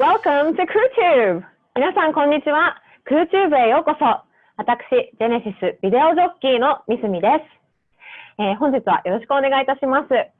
Welcome to CrewTube! 皆さん、こんにちは。CrewTube へようこそ。私、ジェネシスビデオジョッキーのミスミです。えー、本日はよろしくお願いいたします。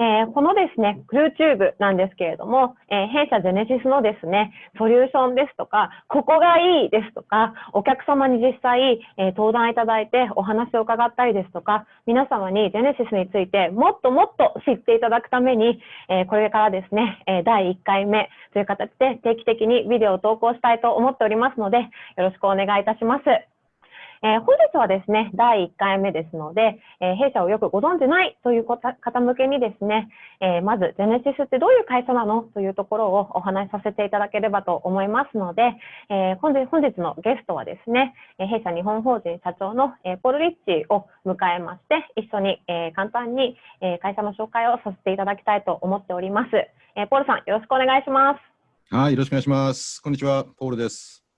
えー、このですね、クルーチューブなんですけれども、えー、弊社ジェネシスのですね、ソリューションですとか、ここがいいですとか、お客様に実際、えー、登壇いただいてお話を伺ったりですとか、皆様にジェネシスについてもっともっと知っていただくために、えこれからですね、え第1回目という形で定期的にビデオを投稿したいと思っておりますので、よろしくお願いいたします。えー、本日はですね、第1回目ですので、えー、弊社をよくご存じないという方向けにですね、えー、まず、ジェネシスってどういう会社なの？というところをお話しさせていただければと思いますので、え本日本日のゲストはですね、え弊社日本法人社長の、えポール・リッチを迎えまして、一緒に、え簡単に、え会社の紹介をさせていただきたいと思っております。えポールさん、よろしくお願いします。はい、よろしくお願いします。こんにちは、ポールです。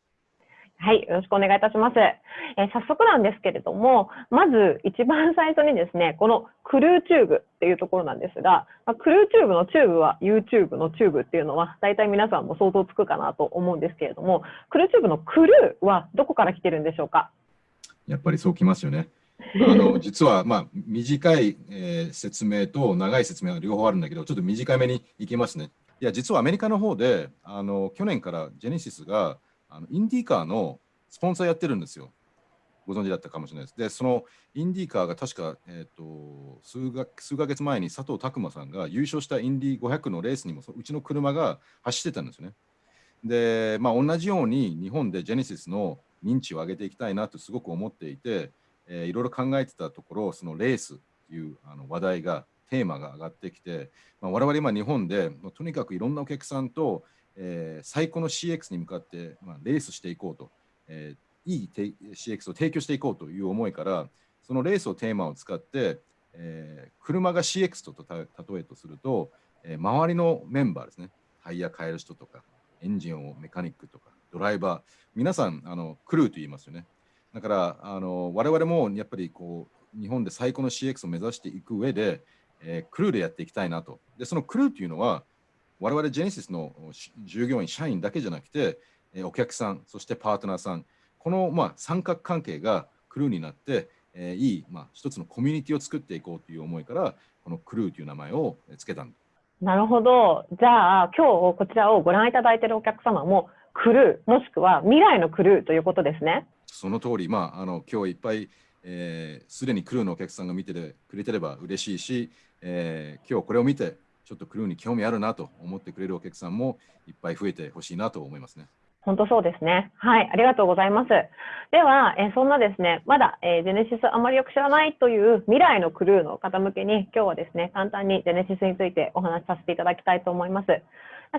はい、よろしくお願いいたします。えー、早速なんですけれども、まず一番最初にですね、このクルーチューブっていうところなんですが、まあ、クルーチューブのチューブは YouTube のチューブっていうのは、大体皆さんも想像つくかなと思うんですけれども、クルーチューブのクルーはどこから来てるんでしょうか？やっぱりそうきますよね。あの実は、まあ、短い、えー、説明と長い説明は両方あるんだけど、ちょっと短めにいきますね。いや、実はアメリカの方で、あの去年からジェネシスがあのインディーカーのスポンサーやってるんですよ。ご存知だったかもしれないです。で、そのインディーカーが確か、えーと、数が数ヶ月前に佐藤拓磨さんが優勝したインディー500のレースにもうちの車が走ってたんですよね。で、まあ、同じように日本でジェネシスの認知を上げていきたいなとすごく思っていて、えー、いろいろ考えてたところ、そのレースというあの話題が、テーマが上がってきて、まあ、我々今日本でとにかくいろんなお客さんと、えー、最高の CX に向かって、まあ、レースしていこうと。えー、いい CX を提供していこうという思いからそのレースをテーマを使って、えー、車が CX と例えとすると、えー、周りのメンバーですね。タイヤ変える人とかエンジンをメカニックとかドライバー。皆さんあのクルーと言いますよね。だからあの我々もやっぱりこう日本で最高の CX を目指していく上で、えー、クルーでやっていきたいなと。でそのクルーというのは我々ジェネシスの従業員社員だけじゃなくてえお客さん、そしてパートナーさん、この、まあ、三角関係がクルーになって、えー、いい、まあ、一つのコミュニティを作っていこうという思いから、このクルーという名前を付けたなるほど。じゃあ、今日こちらをご覧いただいているお客様も、クルー、もしくは未来のクルーということですね。その通り、まあ、あの今日いっぱい、す、えー、で、にクルーのお客さんが見てくれてれば嬉しいし、えー、今日これを見て、ちょっとクルーに興味あるなと思ってくれるお客さんもいっぱい増えてほしいなと思いますね。本当そうですね。はい、ありがとうございます。では、えそんなですね、まだ、えジェネシスあまりよく知らないという未来のクルーの方向けに、今日はですね、簡単にジェネシスについてお話しさせていただきたいと思います。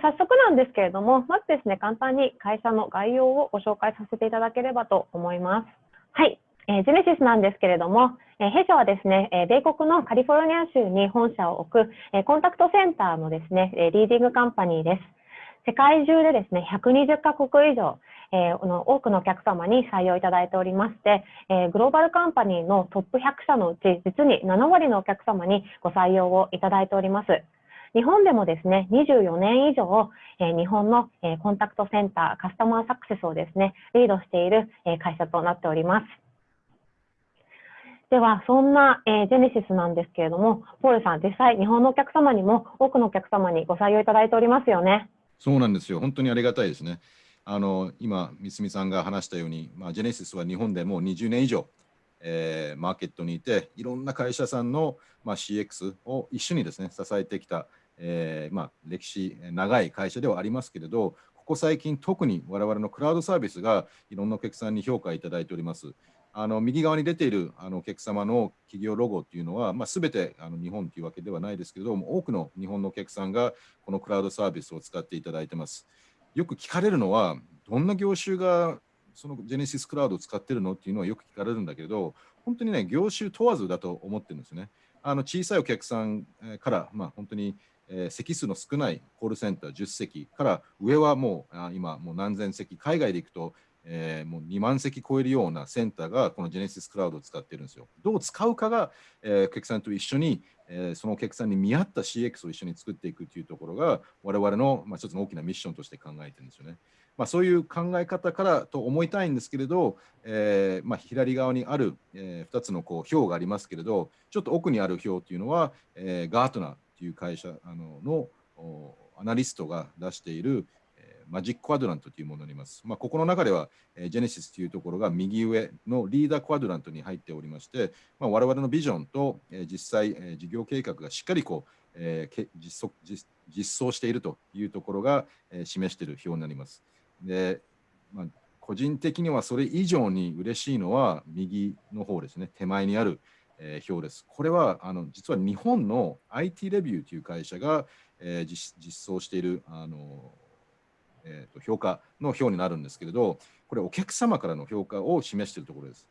早速なんですけれども、まずですね、簡単に会社の概要をご紹介させていただければと思います。はい、えー、ジェネシスなんですけれども、えー、弊社はですね、えー、米国のカリフォルニア州に本社を置く、えコンタクトセンターのですね、えリーディングカンパニーです。世界中でですね、120カ国以上、えー、の多くのお客様に採用いただいておりまして、えー、グローバルカンパニーのトップ100社のうち、実に7割のお客様にご採用をいただいております。日本でもですね、24年以上、えー、日本の、えー、コンタクトセンター、カスタマーサクセスをですね、リードしている、えー、会社となっております。では、そんな、えー、ジェネシスなんですけれども、ポールさん、実際、日本のお客様にも多くのお客様にご採用いただいておりますよね。そうなんですよ。本当にありがたいですね。あの今、三角さんが話したように、まあ、ジェネシスは日本でもう20年以上、えー、マーケットにいて、いろんな会社さんの、まあ、CX を一緒にですね支えてきた、えーまあ、歴史長い会社ではありますけれど、ここ最近、特に我々のクラウドサービスがいろんなお客さんに評価いただいております。あの右側に出ているあのお客様の企業ロゴっていうのは、まあ、全てあの日本というわけではないですけれども、多くの日本のお客さんがこのクラウドサービスを使っていただいてます。よく聞かれるのは、どんな業種がそのジェネシスクラウドを使ってるのっていうのはよく聞かれるんだけど、本当にね、業種問わずだと思ってるんですね。あの小さいお客さんから、まあ、本当に、え、席数の少ないコールセンター10席から上はもうあ今もう何千席、海外で行くとえー、もう2万席超えるようなセンターがこのジェネシスクラウドを使ってるんですよ。どう使うかが、えー、お客さんと一緒に、えー、そのお客さんに見合った CX を一緒に作っていくというところが我々の、まあ、一つの大きなミッションとして考えてるんですよね。まあ、そういう考え方からと思いたいんですけれど、えーまあ、左側にある、えー、2つのこう表がありますけれど、ちょっと奥にある表というのは、えー、ガートナーという会社あののアナリストが出している、マジッククワドラントというものになります。まあ、ここの中では、えー、ジェネシスというところが右上のリーダークワドラントに入っておりまして、まあ、我々のビジョンと、えー、実際、えー、事業計画がしっかりこう、えー、実実実装しているというところが、えー、示している表になります。で、まあ、個人的にはそれ以上に嬉しいのは右の方ですね、手前にある、えー、表です。これはあの実は日本の IT レビューという会社が、えー、実実装しているあのえー、と評価の表になるんですけれど、これお客様からの評価を示しているところです。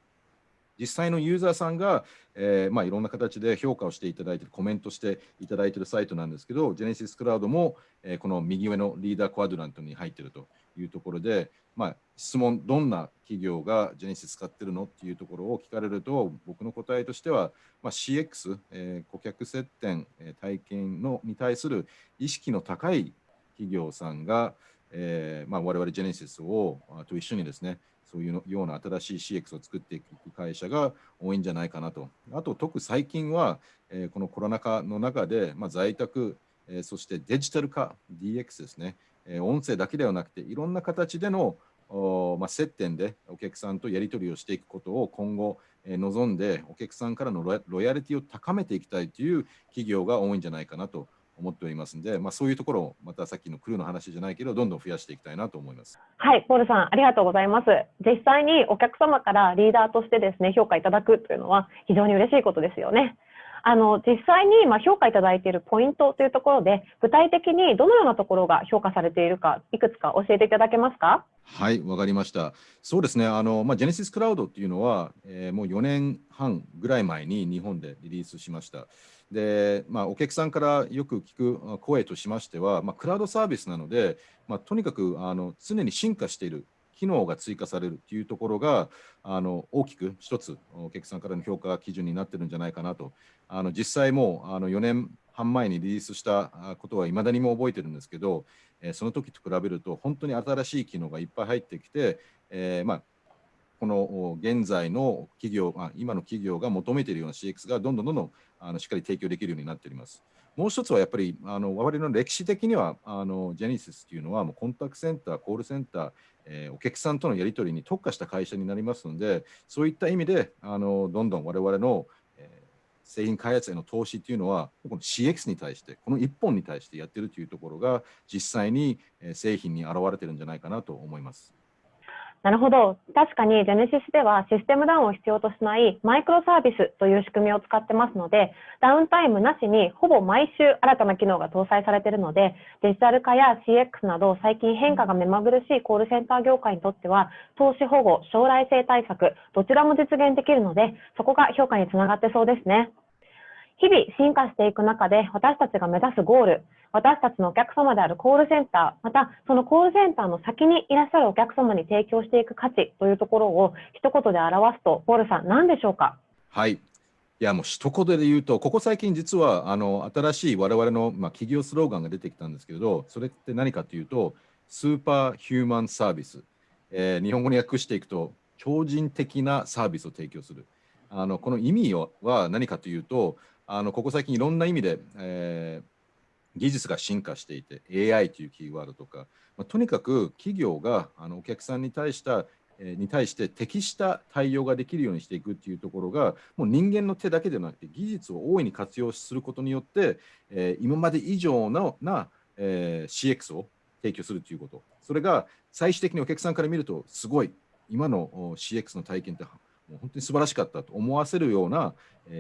実際のユーザーさんが、えーまあ、いろんな形で評価をしていただいてる、コメントしていただいているサイトなんですけど、Genesis Cloud も、えー、この右上のリーダークワドラントに入っているというところで、まあ、質問、どんな企業が Genesis 使ってるのっていうところを聞かれると、僕の答えとしては、まあ、CX、えー、顧客接点、体験のに対する意識の高い企業さんが、えーまあ、我々ジェネシスをと一緒にですね、そういうような新しい CX を作っていく会社が多いんじゃないかなと。あと、特最近は、えー、このコロナ禍の中で、まあ、在宅、えー、そしてデジタル化、DX ですね、えー、音声だけではなくて、いろんな形でのお、まあ、接点でお客さんとやり取りをしていくことを今後、えー、望んで、お客さんからのロイヤリティを高めていきたいという企業が多いんじゃないかなと思っておりますので、まあ、そういうところをまたさっきのクルーの話じゃないけど、どんどん増やしていきたいなと思います。はい、ポールさん、ありがとうございます。実際にお客様からリーダーとしてですね、評価いただくというのは非常に嬉しいことですよね。あの実際にま評価いただいているポイントというところで、具体的にどのようなところが評価されているか、いくつか教えていただけますか？はい、わかりました。そうですね、あのまあ、ジェネシスクラウドっていうのは、えー、もう4年半ぐらい前に日本でリリースしました。で、まあ、お客さんからよく聞く声としましては、まあ、クラウドサービスなので、まあ、とにかくあの常に進化している機能が追加されるというところがあの大きく一つお客さんからの評価基準になってるんじゃないかなとあの実際もうあの4年半前にリリースしたことはいまだにも覚えてるんですけど、えー、その時と比べると本当に新しい機能がいっぱい入ってきて、えー、まあ、この現在の企業、今の企業が求めているような CX がどんどんどんどんあのしっかり提供できるようになっております。もう一つはやっぱりあの我々の歴史的にはあのジェニシスというのはもうコンタクトセンター、コールセンター、えー、お客さんとのやり取りに特化した会社になりますので、そういった意味であのどんどん我々の、えー、製品開発への投資というのは、この CX に対して、この1本に対してやってるというところが実際に製品に現れてるんじゃないかなと思います。なるほど。確かに Genesis ではシステムダウンを必要としないマイクロサービスという仕組みを使ってますので、ダウンタイムなしにほぼ毎週新たな機能が搭載されているので、デジタル化や CX など最近変化が目まぐるしいコールセンター業界にとっては、投資保護、将来性対策、どちらも実現できるので、そこが評価につながってそうですね。日々進化していく中で私たちが目指すゴール、私たちのお客様であるコールセンター、またそのコールセンターの先にいらっしゃるお客様に提供していく価値というところを一言で表すと、ポールさん、何でしょうか？はい。いやもう一言で言うと、ここ最近実はあの新しい我々の、まあ、企業スローガンが出てきたんですけれど、それって何かというと、スーパーヒューマンサービス。えー、日本語に訳していくと、超人的なサービスを提供する。あのこの意味は何かというと、あのここ最近いろんな意味で、えー、技術が進化していて AI というキーワードとか、まあ、とにかく企業があのお客さんに対したに対して適した対応ができるようにしていくっていうところがもう人間の手だけではなくて技術を大いに活用することによって、えー、今まで以上のな、えー、CX を提供するということ。それが最終的にお客さんから見るとすごい。今の CX の体験って本当に素晴らしかったと思わせるような、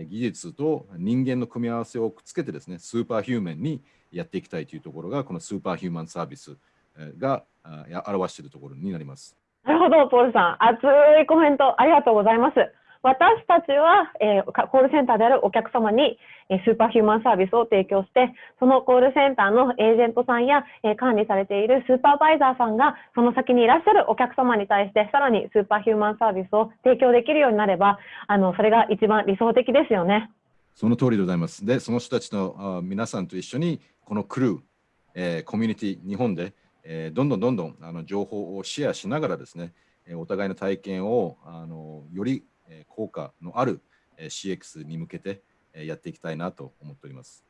技術と人間の組み合わせをくっつけてですね、スーパーヒューマンにやっていきたいというところが、このスーパーヒューマンサービスが表しているところになります。なるほど、ポールさん。熱いコメントありがとうございます。私たちは、えー、コールセンターであるお客様に、えー、スーパーヒューマンサービスを提供して、そのコールセンターのエージェントさんや、えー、管理されているスーパーバイザーさんが、その先にいらっしゃるお客様に対して、さらにスーパーヒューマンサービスを提供できるようになれば、あの、それが一番理想的ですよね。その通りでございます。で、その人たちのあ皆さんと一緒に、このクルー、えー、コミュニティ、日本で、えー、どんどんどんどんあの情報をシェアしながらですね、お互いの体験をあのより効果のある CX に向けてやっていきたいなと思っております。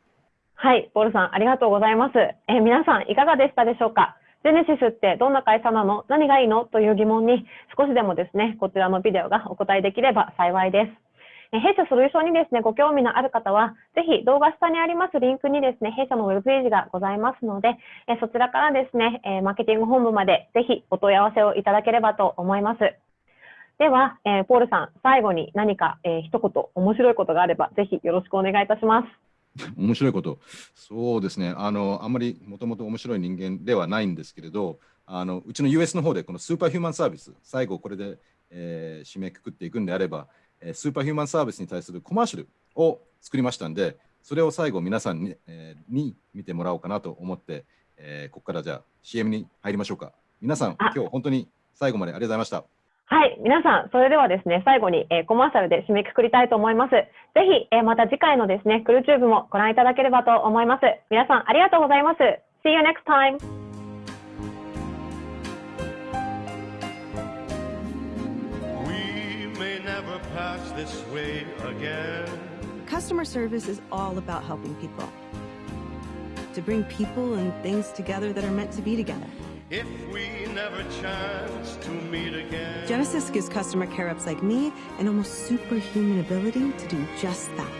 はい、ポールさん、ありがとうございます。え皆さん、いかがでしたでしょうか？ジェネシスってどんな会社なの？何がいいの？という疑問に少しでもですね、こちらのビデオがお答えできれば幸いです。弊社ソリューションにですね、ご興味のある方は、ぜひ動画下にありますリンクにですね、弊社のウェブページがございますので、えそちらからですね、えマーケティング本部までぜひお問い合わせをいただければと思います。では、えー、ポールさん、最後に何か、えー、一言面白いことがあれば、ぜひよろしくお願いいたします。面白いこと、そうですね、あのあんまりもともと面白い人間ではないんですけれど、あのうちの US の方でこのスーパーヒューマンサービス、最後これで、えー、締めくくっていくんであれば、スーパーヒューマンサービスに対するコマーシャルを作りましたんで、それを最後皆さんに,、えー、に見てもらおうかなと思って、えー、ここからじゃあ CM に入りましょうか。皆さん、今日本当に最後までありがとうございました。はい、皆さん、それではですね、最後に、えー、コマーシャルで締めくくりたいと思います。ぜひ、えー、また次回のですね、クルチューブもご覧いただければと思います。皆さん、ありがとうございます。See you next time! this way again. Customer service is all about helping people. To bring people and things together that are meant to be together. If we never chance to meet again. Genesis gives customer care ups like me an almost superhuman ability to do just that.